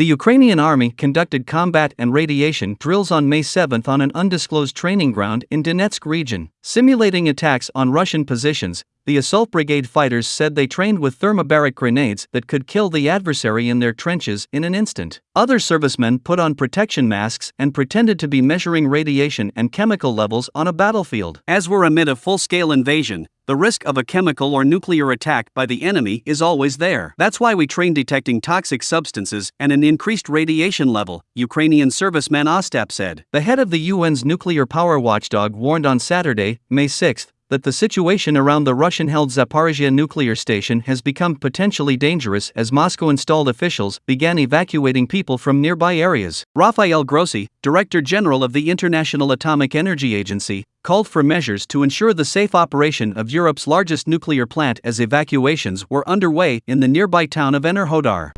The Ukrainian army conducted combat and radiation drills on May 7 on an undisclosed training ground in Donetsk region, simulating attacks on Russian positions. The assault brigade fighters said they trained with thermobaric grenades that could kill the adversary in their trenches in an instant. Other servicemen put on protection masks and pretended to be measuring radiation and chemical levels on a battlefield. As we're amid a full scale invasion, the risk of a chemical or nuclear attack by the enemy is always there. That's why we train detecting toxic substances and an increased radiation level, Ukrainian serviceman Ostap said. The head of the UN's nuclear power watchdog warned on Saturday, May 6, that the situation around the Russian held Zaporizhia nuclear station has become potentially dangerous as Moscow installed officials began evacuating people from nearby areas. Rafael Grossi, Director General of the International Atomic Energy Agency, called for measures to ensure the safe operation of Europe's largest nuclear plant as evacuations were underway in the nearby town of Enerhodar.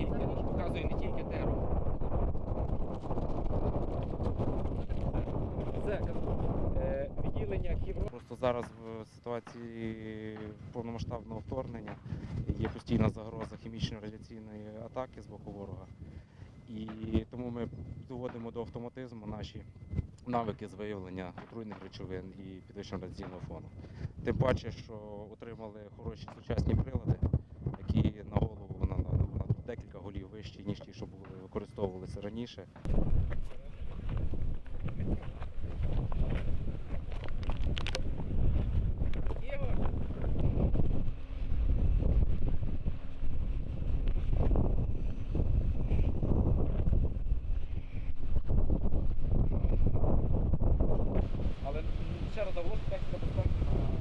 Тільки, ж не тільки теру. Це е, відділення Кібро. Просто зараз в ситуації повномасштабного вторгнення є постійна загроза хімічно-радіаційної атаки з боку ворога. І тому ми доводимо до автоматизму наші навики з виявлення отруйних речовин і підвищення радіаційного фону. Тим паче, що отримали хороші сучасні прилади, які на вищі, ніж ті, що були використовувалися раніше. Але ще раз завод техніка безпеки